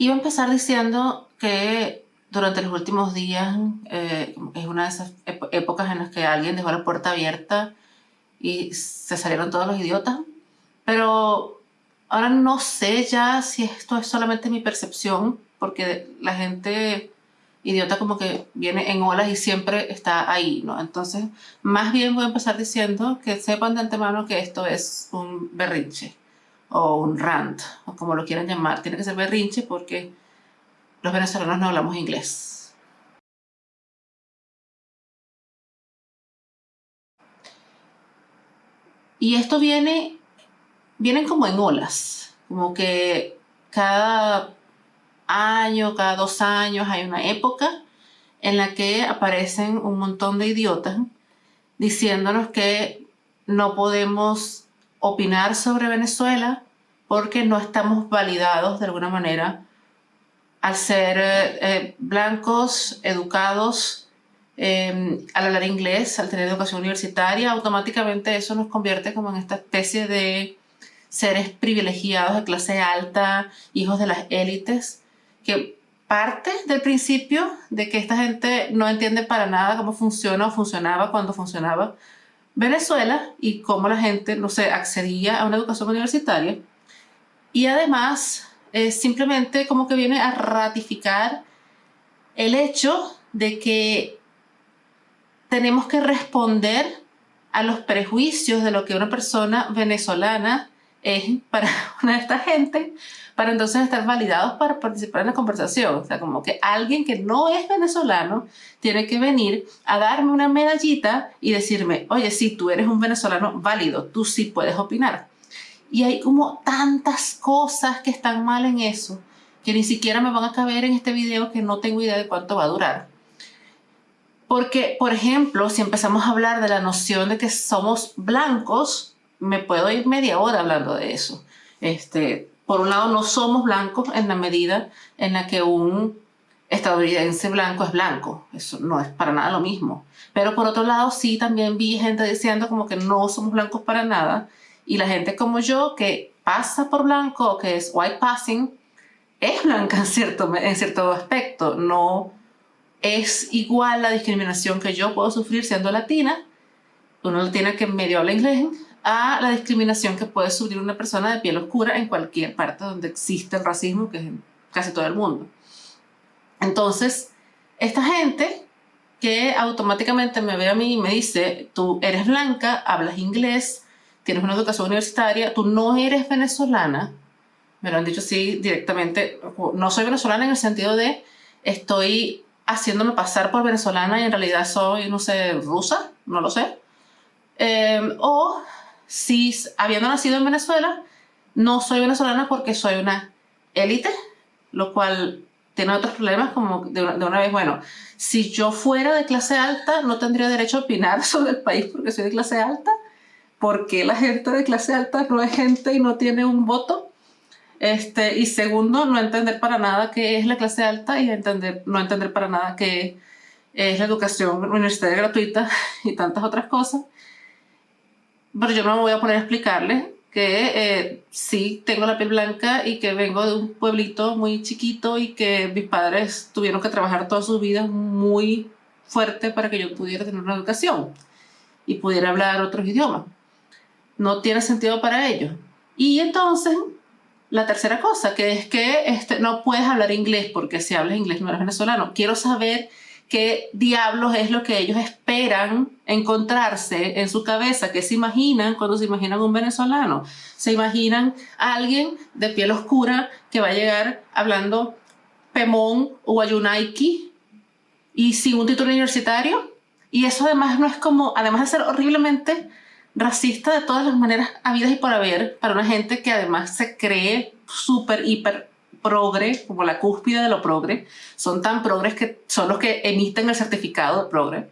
Iba a empezar diciendo que durante los últimos días eh, es una de esas épocas en las que alguien dejó la puerta abierta y se salieron todos los idiotas. Pero ahora no sé ya si esto es solamente mi percepción, porque la gente idiota como que viene en olas y siempre está ahí, ¿no? Entonces, más bien voy a empezar diciendo que sepan de antemano que esto es un berrinche o un rant, o como lo quieran llamar. Tiene que ser berrinche porque los venezolanos no hablamos inglés. Y esto viene, vienen como en olas, como que cada año, cada dos años hay una época en la que aparecen un montón de idiotas diciéndonos que no podemos opinar sobre Venezuela porque no estamos validados de alguna manera al ser eh, eh, blancos, educados, em, al hablar inglés, al tener educación universitaria, automáticamente eso nos convierte como en esta especie de seres privilegiados de clase alta, hijos de las élites, que parte del principio de que esta gente no entiende para nada cómo funciona o funcionaba cuando funcionaba Venezuela y cómo la gente, no sé, accedía a una educación universitaria. Y además, simplemente como que viene a ratificar el hecho de que tenemos que responder a los prejuicios de lo que una persona venezolana es para una de esta gente, para entonces estar validados para participar en la conversación. O sea, como que alguien que no es venezolano tiene que venir a darme una medallita y decirme, oye, sí, tú eres un venezolano válido, tú sí puedes opinar. Y hay como tantas cosas que están mal en eso, que ni siquiera me van a caber en este video que no tengo idea de cuánto va a durar. Porque, por ejemplo, si empezamos a hablar de la noción de que somos blancos, me puedo ir media hora hablando de eso. Este, por un lado, no somos blancos en la medida en la que un estadounidense blanco es blanco. Eso no es para nada lo mismo. Pero por otro lado, sí también vi gente diciendo como que no somos blancos para nada. Y la gente como yo que pasa por blanco, que es white passing, es blanca en cierto, en cierto aspecto. No es igual la discriminación que yo puedo sufrir siendo latina. Uno tiene que medio habla inglés a la discriminación que puede sufrir una persona de piel oscura en cualquier parte donde existe el racismo, que es casi todo el mundo. Entonces, esta gente que automáticamente me ve a mí y me dice, tú eres blanca, hablas inglés, tienes una educación universitaria, tú no eres venezolana, me lo han dicho así directamente, no soy venezolana en el sentido de estoy haciéndome pasar por venezolana y en realidad soy, no sé, rusa, no lo sé. Em, o si habiendo nacido en Venezuela, no soy venezolana porque soy una élite, lo cual tiene otros problemas como de una, vez, bueno, si yo fuera de clase alta no tendría derecho a opinar sobre el país porque soy de clase alta, porque la gente de clase alta no es gente y no tiene un voto. Este, y segundo, no entender para nada qué es la clase alta y entender, no entender para nada qué es la educación universitaria gratuita y tantas otras cosas pero yo no me voy a poner a explicarles que eh, sí tengo la piel blanca y que vengo de un pueblito muy chiquito y que mis padres tuvieron que trabajar toda su vida muy fuerte para que yo pudiera tener una educación y pudiera hablar otros idiomas. No tiene sentido para ellos. Y entonces, la tercera cosa, que es que este, no puedes hablar inglés porque si hablas inglés no eres venezolano. Quiero saber qué diablos es lo que ellos esperan encontrarse en su cabeza, qué se imaginan cuando se imaginan un venezolano. Se imaginan a alguien de piel oscura que va a llegar hablando Pemón o Ayunaiki y sin un título universitario. Y eso además no es como, además de ser horriblemente racista de todas las maneras habidas y por haber, para una gente que además se cree súper, hiper progre, como la cúspide de lo progre, son tan progres que son los que emiten el certificado de progre.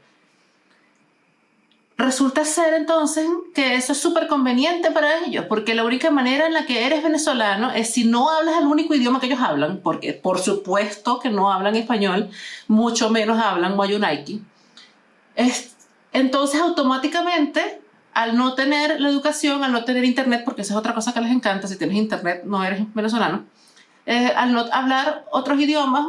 Resulta ser entonces que eso es súper conveniente para ellos, porque la única manera en la que eres venezolano es si no hablas el único idioma que ellos hablan, porque por supuesto que no hablan español, mucho menos hablan Wayunaiki. Es, entonces automáticamente, al no tener la educación, al no tener internet, porque esa es otra cosa que les encanta, si tienes internet no eres venezolano, eh, al no hablar otros idiomas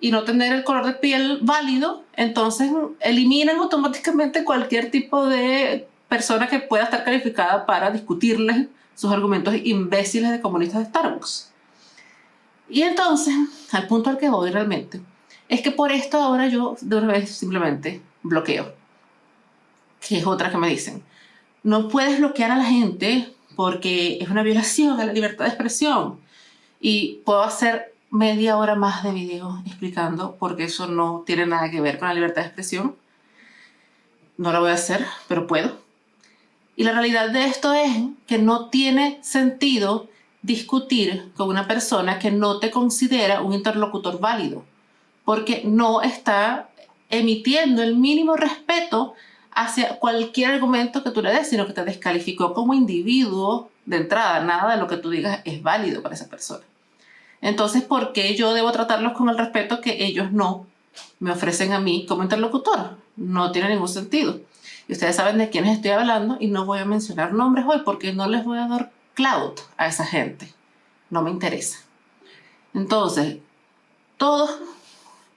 y no tener el color de piel válido, entonces eliminan automáticamente cualquier tipo de persona que pueda estar calificada para discutirles sus argumentos imbéciles de comunistas de Starbucks. Y entonces, al punto al que voy realmente, es que por esto ahora yo de una vez simplemente bloqueo. Que es otra que me dicen. No puedes bloquear a la gente porque es una violación a la libertad de expresión. Y puedo hacer media hora más de video explicando porque eso no tiene nada que ver con la libertad de expresión. No lo voy a hacer, pero puedo. Y la realidad de esto es que no tiene sentido discutir con una persona que no te considera un interlocutor válido, porque no está emitiendo el mínimo respeto hacia cualquier argumento que tú le des, sino que te descalificó como individuo de entrada. Nada de lo que tú digas es válido para esa persona. Entonces, ¿por qué yo debo tratarlos con el respeto que ellos no me ofrecen a mí como interlocutor? No tiene ningún sentido. Y ustedes saben de quiénes estoy hablando y no voy a mencionar nombres hoy porque no les voy a dar cloud a esa gente. No me interesa. Entonces, todos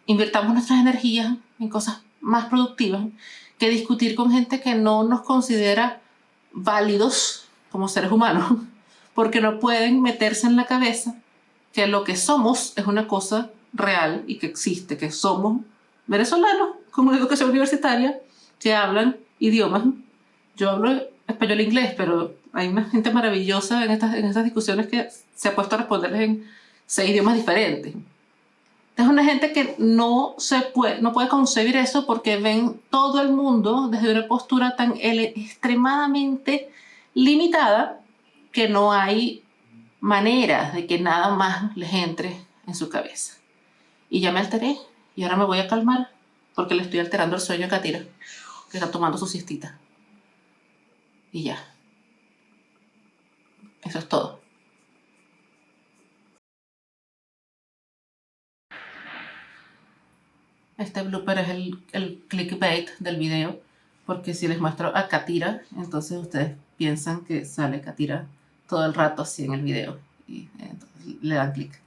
invirtamos nuestras energías en cosas más productivas que discutir con gente que no nos considera válidos como seres humanos, porque no pueden meterse en la cabeza que lo que somos es una cosa real y que existe, que somos venezolanos con una educación universitaria que hablan idiomas. Yo hablo español e inglés, pero hay una gente maravillosa en estas, en estas discusiones que se ha puesto a responderles en seis idiomas diferentes. Es una gente que no, se puede, no puede concebir eso porque ven todo el mundo desde una postura tan extremadamente limitada que no hay manera de que nada más les entre en su cabeza. Y ya me alteré y ahora me voy a calmar porque le estoy alterando el sueño a Katira, que está tomando su siestita. Y ya. Eso es todo. Este blooper es el, el clickbait del video, porque si les muestro a Katira, entonces ustedes piensan que sale Katira todo el rato así en el video y entonces le dan clic.